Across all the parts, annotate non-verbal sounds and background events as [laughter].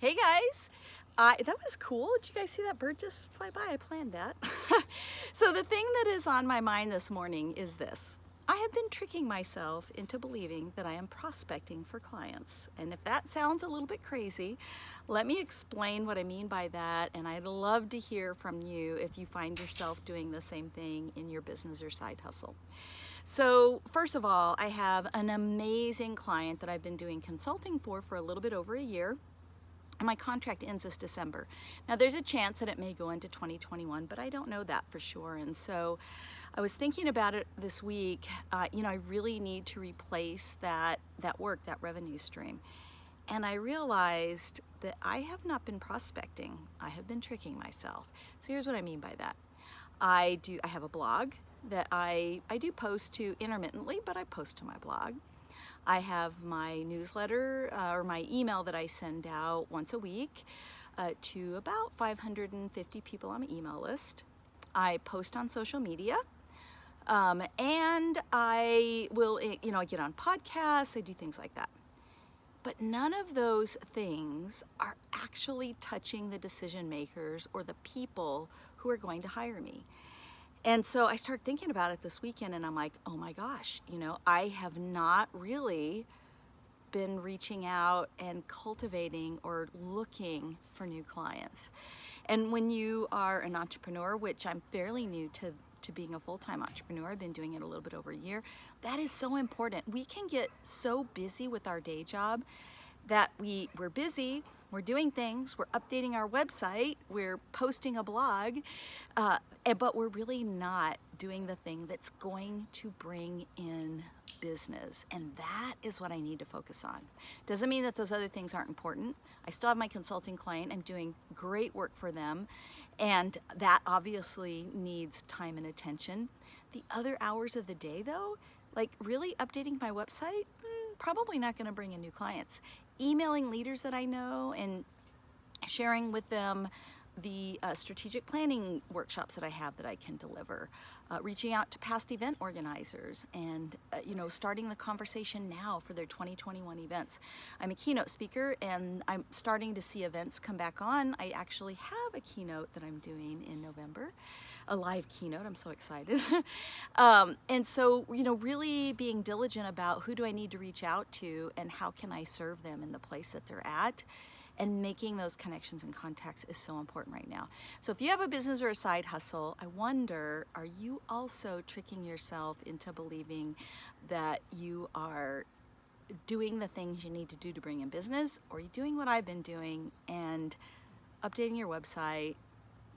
Hey guys, uh, that was cool. Did you guys see that bird just fly by? I planned that. [laughs] so the thing that is on my mind this morning is this. I have been tricking myself into believing that I am prospecting for clients. And if that sounds a little bit crazy, let me explain what I mean by that. And I'd love to hear from you if you find yourself doing the same thing in your business or side hustle. So first of all, I have an amazing client that I've been doing consulting for for a little bit over a year my contract ends this December. Now there's a chance that it may go into 2021, but I don't know that for sure. And so I was thinking about it this week. Uh, you know, I really need to replace that, that work, that revenue stream. And I realized that I have not been prospecting. I have been tricking myself. So here's what I mean by that. I do, I have a blog that I, I do post to intermittently, but I post to my blog. I have my newsletter uh, or my email that I send out once a week uh, to about 550 people on my email list. I post on social media. Um, and I will, eh, you know, I get on podcasts, I do things like that. But none of those things are actually touching the decision makers or the people who are going to hire me. And so I started thinking about it this weekend and I'm like, oh my gosh, you know, I have not really been reaching out and cultivating or looking for new clients. And when you are an entrepreneur, which I'm fairly new to, to being a full-time entrepreneur, I've been doing it a little bit over a year, that is so important. We can get so busy with our day job that we, we're busy, we're doing things, we're updating our website, we're posting a blog, uh, but we're really not doing the thing that's going to bring in business. And that is what I need to focus on. Doesn't mean that those other things aren't important. I still have my consulting client. I'm doing great work for them. And that obviously needs time and attention. The other hours of the day though, like really updating my website, mm, probably not gonna bring in new clients emailing leaders that I know and sharing with them the uh, strategic planning workshops that I have that I can deliver, uh, reaching out to past event organizers and, uh, you know, starting the conversation now for their 2021 events. I'm a keynote speaker and I'm starting to see events come back on. I actually have a keynote that I'm doing in November, a live keynote. I'm so excited. [laughs] um, and so, you know, really being diligent about who do I need to reach out to and how can I serve them in the place that they're at and making those connections and contacts is so important right now. So if you have a business or a side hustle, I wonder, are you also tricking yourself into believing that you are doing the things you need to do to bring in business or are you doing what I've been doing and updating your website,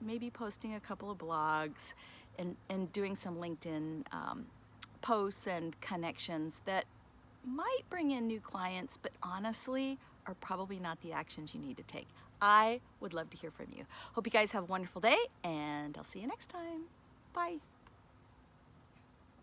maybe posting a couple of blogs and, and doing some LinkedIn um, posts and connections that might bring in new clients, but honestly are probably not the actions you need to take. I would love to hear from you. Hope you guys have a wonderful day and I'll see you next time. Bye.